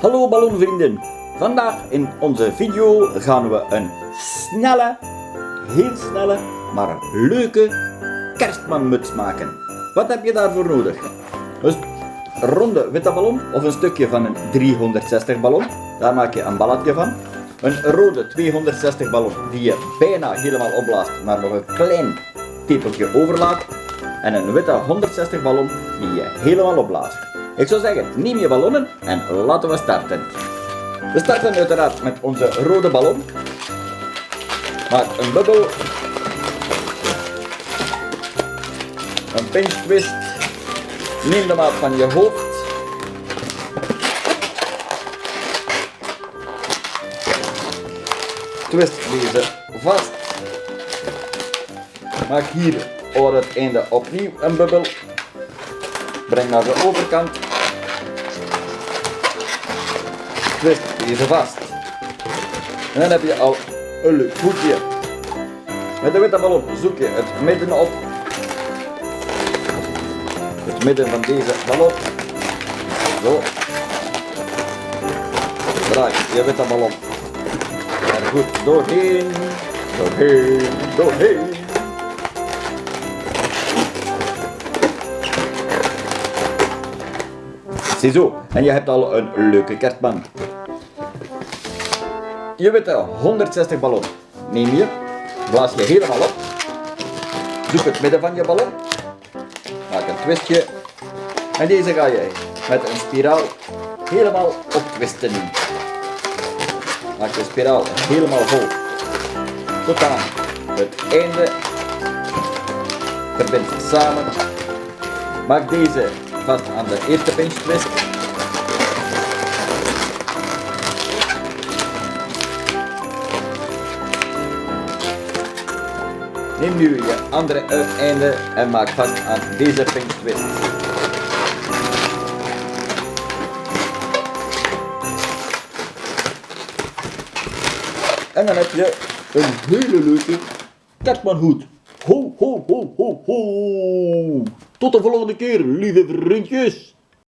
Hallo ballonvrienden. Vandaag in onze video gaan we een snelle, heel snelle, maar leuke kerstmanmuts maken. Wat heb je daarvoor nodig? Dus een ronde witte ballon of een stukje van een 360 ballon. Daar maak je een balletje van. Een rode 260 ballon die je bijna helemaal opblaast, maar nog een klein tepeltje overlaat. En een witte 160 ballon die je helemaal opblaast. Ik zou zeggen, neem je ballonnen en laten we starten. We starten uiteraard met onze rode ballon. Maak een bubbel. Een pinch twist. Neem de maat van je hoofd. Twist deze vast. Maak hier op het einde opnieuw een bubbel. Breng naar de overkant. Twist deze vast. En dan heb je al een leuk hoekje. Met de witte ballon zoek je het midden op. Het midden van deze ballon. Zo. Draai je witte ballon er goed doorheen. Doorheen, doorheen. Ziezo, en je hebt al een leuke kerstman. Je witte 160 ballon neem je, blaas je helemaal op, zoek het midden van je ballon, maak een twistje en deze ga je met een spiraal helemaal optwisten. Maak de spiraal helemaal vol tot aan het einde. Verbind ze samen. Maak deze vast aan de eerste pinch twist. Neem nu je andere uiteinde en maak vast aan deze pinch twist. En dan heb je een hele leuke kerstmanhoed. Ho, ho, ho, ho, ho. Tot de volgende keer, lieve vriendjes.